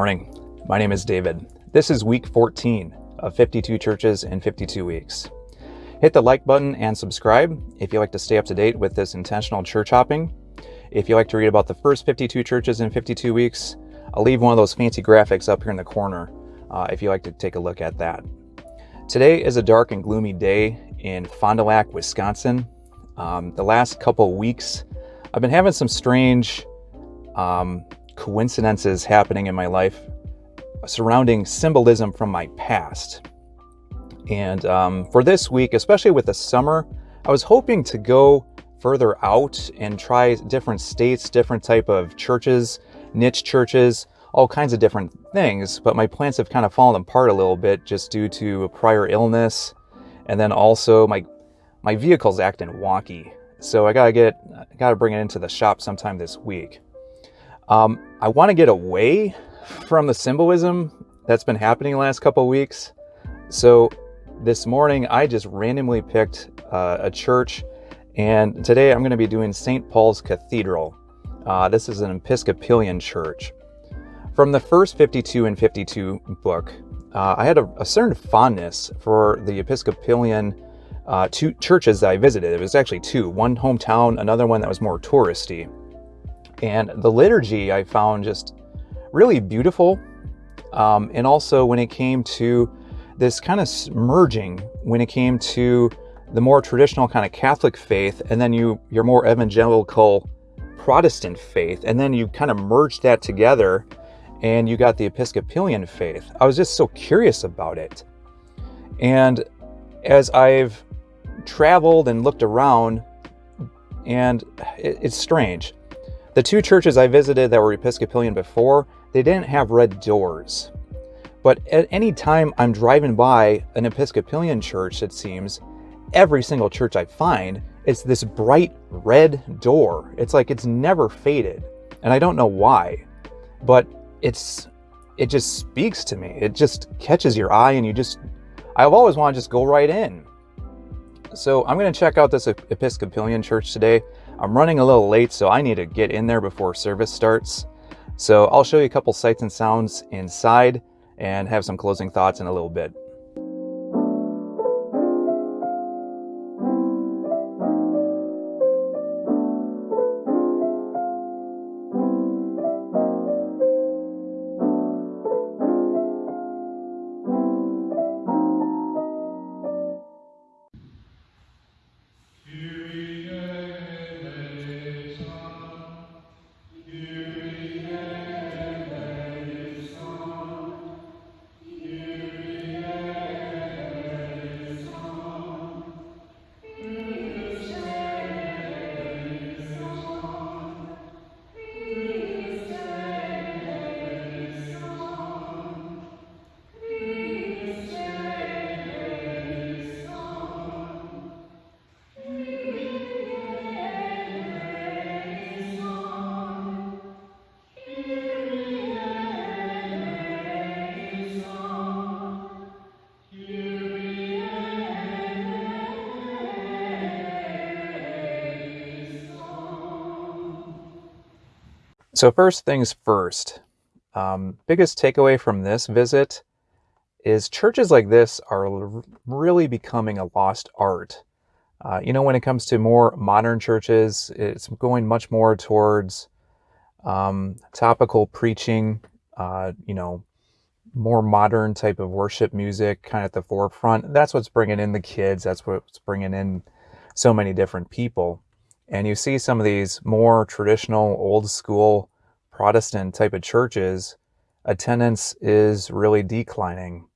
Morning. My name is David. This is week 14 of 52 churches in 52 weeks. Hit the like button and subscribe if you like to stay up to date with this intentional church hopping. If you like to read about the first 52 churches in 52 weeks, I'll leave one of those fancy graphics up here in the corner uh, if you like to take a look at that. Today is a dark and gloomy day in Fond du Lac, Wisconsin. Um, the last couple weeks, I've been having some strange um, coincidences happening in my life surrounding symbolism from my past. And um, for this week, especially with the summer, I was hoping to go further out and try different states, different type of churches, niche churches, all kinds of different things. But my plans have kind of fallen apart a little bit just due to a prior illness, and then also my my vehicle's acting wonky. So I gotta get, I gotta bring it into the shop sometime this week. Um, I want to get away from the symbolism that's been happening the last couple weeks. So this morning, I just randomly picked uh, a church, and today I'm going to be doing St. Paul's Cathedral. Uh, this is an Episcopalian church. From the first 52 and 52 book, uh, I had a, a, certain fondness for the Episcopalian uh, two churches that I visited. It was actually two, one hometown, another one that was more touristy. And the liturgy I found just really beautiful. Um, and also when it came to this kind of merging, when it came to the more traditional kind of Catholic faith, and then you your more evangelical Protestant faith, and then you kind of merged that together and you got the Episcopalian faith. I was just so curious about it. And as I've traveled and looked around, and it's strange. The two churches I visited that were Episcopalian before, they didn't have red doors. But at any time I'm driving by an Episcopalian church, it seems, every single church I find, it's this bright red door. It's like it's never faded. And I don't know why, but it's it just speaks to me. It just catches your eye and you just I've always wanted to just go right in. So I'm going to check out this Episcopalian church today. I'm running a little late, so I need to get in there before service starts. So I'll show you a couple sights and sounds inside and have some closing thoughts in a little bit. So first things first, um, biggest takeaway from this visit is churches like this are really becoming a lost art. Uh, you know, when it comes to more modern churches, it's going much more towards um, topical preaching, uh, you know, more modern type of worship music kind of at the forefront. That's what's bringing in the kids. That's what's bringing in so many different people. And you see some of these more traditional, old school Protestant type of churches, attendance is really declining.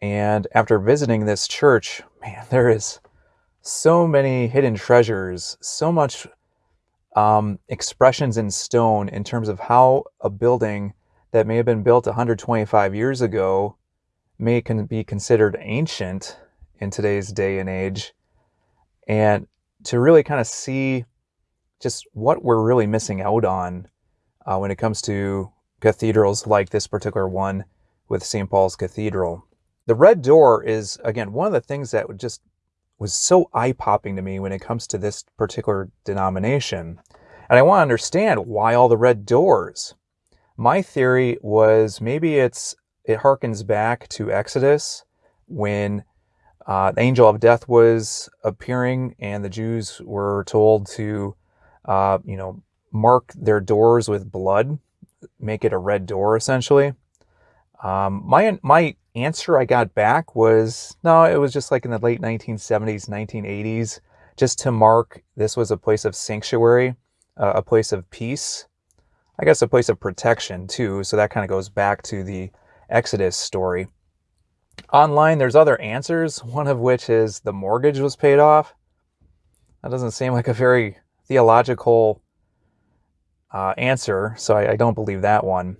And after visiting this church, man, there is so many hidden treasures, so much um, expressions in stone in terms of how a building that may have been built 125 years ago may can be considered ancient in today's day and age. And to really kind of see just what we're really missing out on uh, when it comes to cathedrals like this particular one with St. Paul's Cathedral. The red door is, again, one of the things that just was so eye popping to me when it comes to this particular denomination. And I want to understand why all the red doors. My theory was maybe it's it harkens back to Exodus when uh, the angel of death was appearing and the Jews were told to, uh, you know, mark their doors with blood, make it a red door essentially. Um, my my answer I got back was no, it was just like in the late 1970s, 1980s, just to mark this was a place of sanctuary, uh, a place of peace. I guess a place of protection too. So that kind of goes back to the Exodus story. Online, there's other answers, one of which is the mortgage was paid off. That doesn't seem like a very theological uh, answer, so I, I, don't believe that one.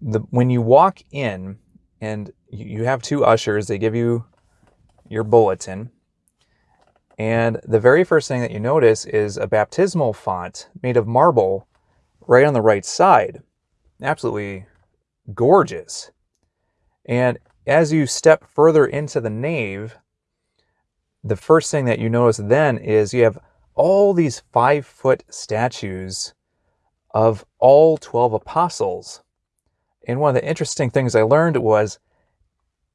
The, when you walk in and you have two ushers, they give you your bulletin. And the very first thing that you notice is a baptismal font made of marble right on the right side. Absolutely gorgeous. And as you step further into the nave, the first thing that you notice then is you have all these five foot statues of all 12 apostles. And one of the interesting things I learned was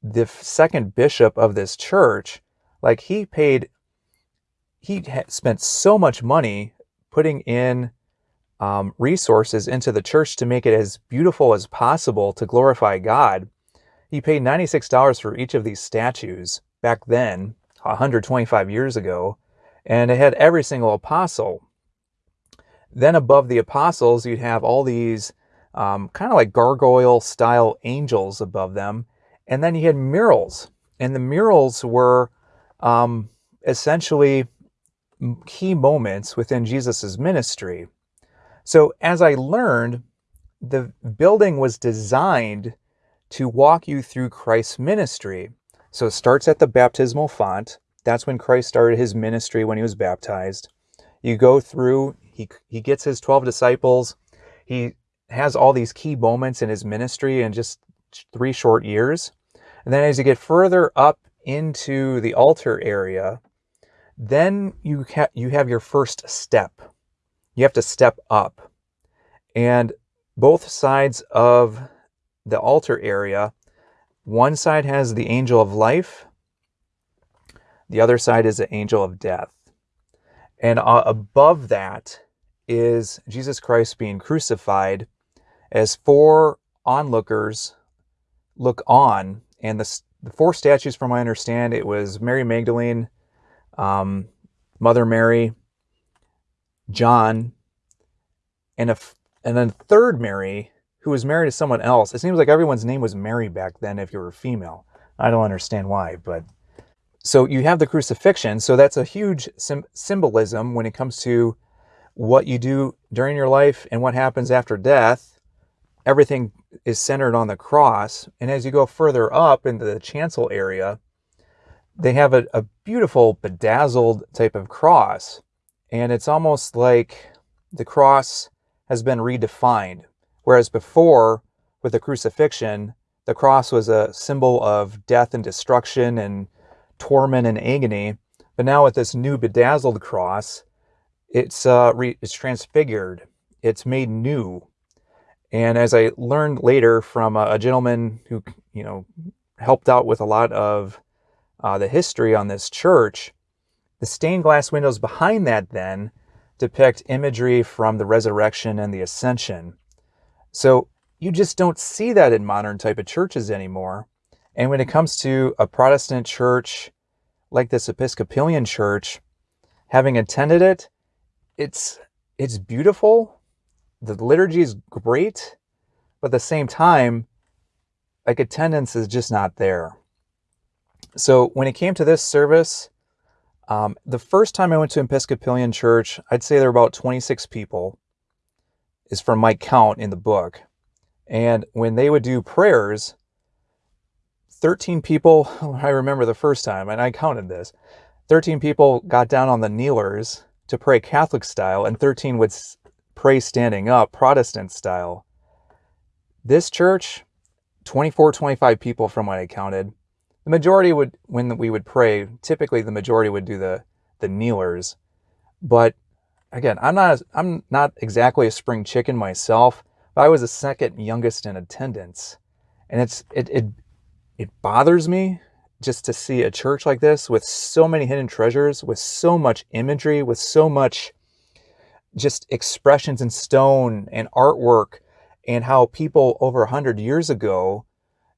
the second bishop of this church, like he paid, he spent so much money putting in um, resources into the church to make it as beautiful as possible to glorify God. He paid $96 for each of these statues back then, 125 years ago, and it had every single apostle. Then above the apostles, you'd have all these um, kind of like gargoyle style angels above them. And then you had murals, and the murals were um, essentially key moments within Jesus's ministry. So as I learned, the building was designed to walk you through Christ's ministry. So it starts at the baptismal font. That's when Christ started his ministry when he was baptized. You go through, he, he gets his 12 disciples. He has all these key moments in his ministry in just three short years. And then as you get further up into the altar area, then you, ha- you have your first step. You have to step up. And both sides of the altar area, one side has the angel of life, the other side is the angel of death. And uh, above that is Jesus Christ being crucified as four onlookers look on. And the, the four statues, from I understand, it was Mary Magdalene, um, Mother Mary, John, and a and then third Mary, who was married to someone else. It seems like everyone's name was Mary back then if you were a female. I don't understand why, but so you have the crucifixion. So that's a huge symbolism when it comes to what you do during your life and what happens after death everything is centered on the cross. And as you go further up into the chancel area, they have a, a beautiful bedazzled type of cross. And it's almost like the cross has been redefined. Whereas before, with the crucifixion, the cross was a symbol of death and destruction and torment and agony. But now with this new bedazzled cross, it's, uh, it's transfigured. It's made new. And as I learned later from a, a gentleman who, you know, helped out with a lot of uh, the history on this church, the stained glass windows behind that then depict imagery from the resurrection and the ascension. So you just don't see that in modern type of churches anymore. And when it comes to a Protestant church like this Episcopalian church, having attended it, it's it's beautiful, the liturgy is great, but at the same time, like attendance is just not there. So when it came to this service, um, the first time I went to Episcopalian church, I'd say there were about 26 people, is from Mike count in the book. And when they would do prayers, 13 people, I remember the first time, and I counted this 13 people got down on the kneelers to pray Catholic style, and 13 would pray standing up, Protestant style. This church, 24, 25 people from what I counted. The majority would, when we would pray, typically the majority would do the, the kneelers. But again, I'm not, I'm not exactly a spring chicken myself, I was the second youngest in attendance. And it's it it it bothers me just to see a church like this with so many hidden treasures, with so much imagery, with so much just expressions in stone and artwork, and how people over a hundred years ago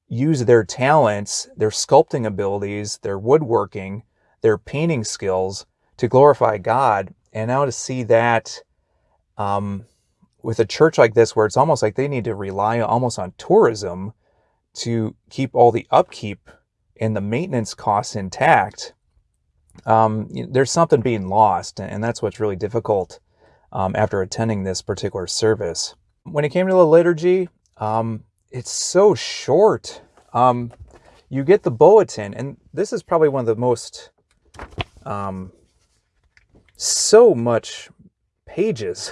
use their talents, their sculpting abilities, their woodworking, their painting skills to glorify God. And now to see that um, with a church like this, where it's almost like they need to rely almost on tourism to keep all the upkeep and the maintenance costs intact, um, there's something being lost. And that's what's really difficult um, after attending this particular service. When it came to the liturgy, um, it's so short. Um, you get the bulletin, and this is probably one of the most, um, so much pages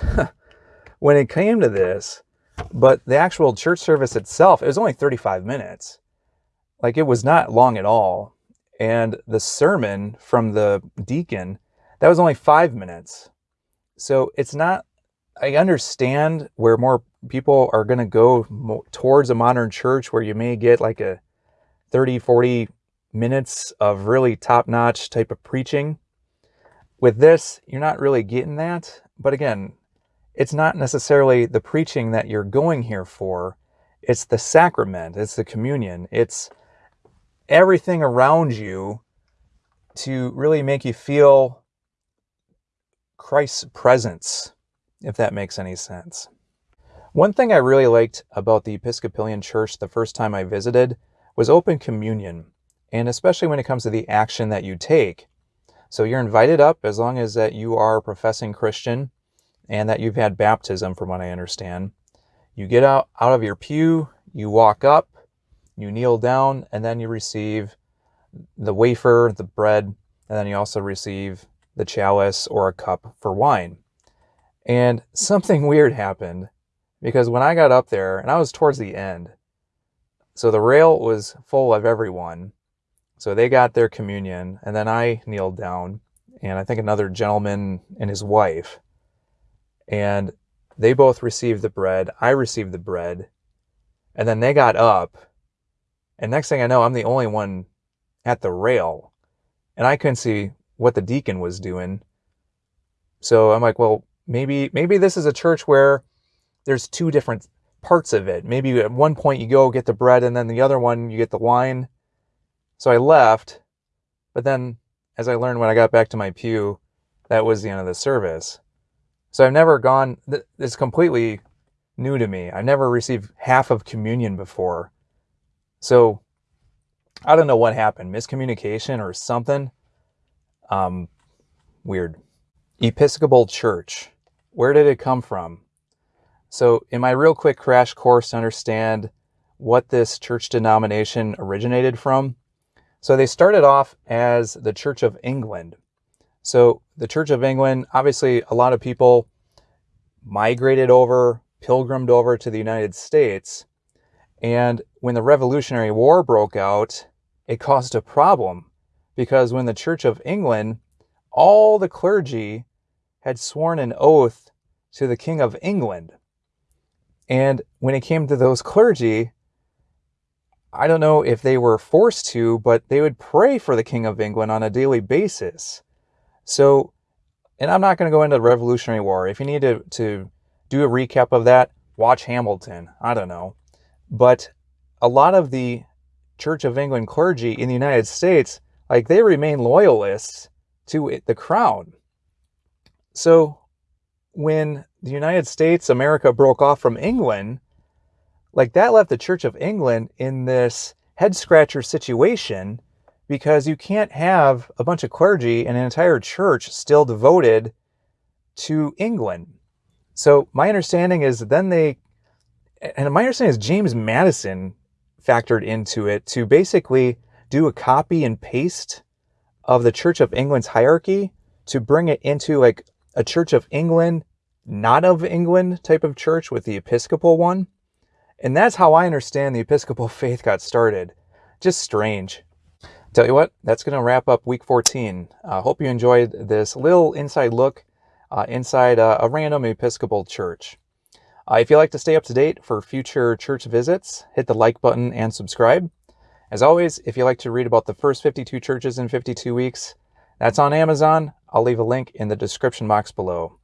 when it came to this. But the actual church service itself, it was only 35 minutes. Like it was not long at all. And the sermon from the deacon, that was only five minutes. So it's not, I understand where more people are going to go towards a modern church where you may get like a 30, 40 minutes of really top notch type of preaching. With this, you're not really getting that. But again, it's not necessarily the preaching that you're going here for. It's the sacrament, it's the communion, it's everything around you to really make you feel Christ's presence, if that makes any sense. One thing I really liked about the Episcopalian Church the first time I visited was open communion, and especially when it comes to the action that you take. So you're invited up as long as that you are a professing Christian and that you've had baptism from what I understand. You get out, out of your pew, you walk up, you kneel down, and then you receive the wafer, the bread, and then you also receive the chalice or a cup for wine. And something weird happened because when I got up there, and I was towards the end, so the rail was full of everyone. So they got their communion, and then I kneeled down, and I think another gentleman and his wife. And they both received the bread. I received the bread. And then they got up. And next thing I know, I'm the only one at the rail. And I couldn't see what the deacon was doing. So I'm like, well, maybe maybe this is a church where there's two different parts of it. Maybe at one point you go get the bread and then the other one you get the wine. So I left, but then as I learned when I got back to my pew, that was the end of the service. So I've never gone, it's completely new to me. I've never received half of communion before. So I don't know what happened, miscommunication or something. Um, weird. Episcopal Church. Where did it come from? So, in my real quick crash course to understand what this church denomination originated from, so they started off as the Church of England. So, the Church of England, obviously, a lot of people migrated over, pilgrimed over to the United States. And when the Revolutionary War broke out, it caused a problem because when the Church of England, all the clergy had sworn an oath to the King of England. And when it came to those clergy, I don't know if they were forced to, but they would pray for the King of England on a daily basis. So, and I'm not going to go into the Revolutionary War. If you need to, to do a recap of that, watch Hamilton. I don't know. But a lot of the Church of England clergy in the United States like they remain loyalists to the crown. So when the United States, America broke off from England, like that left the Church of England in this head scratcher situation because you can't have a bunch of clergy and an entire church still devoted to England. So my understanding is then they, and my understanding is James Madison factored into it to basically do a copy and paste of the Church of England's hierarchy to bring it into like a Church of England, not of England type of church with the Episcopal one. And that's how I understand the Episcopal faith got started. Just strange. Tell you what, that's going to wrap up week 14. I uh, hope you enjoyed this little inside look uh, inside uh, a random Episcopal church. Uh, if you'd like to stay up to date for future church visits, hit the like button and subscribe. As always, if you'd like to read about the first 52 churches in 52 weeks, that's on Amazon. I'll leave a link in the description box below.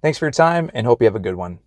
Thanks for your time and hope you have a good one.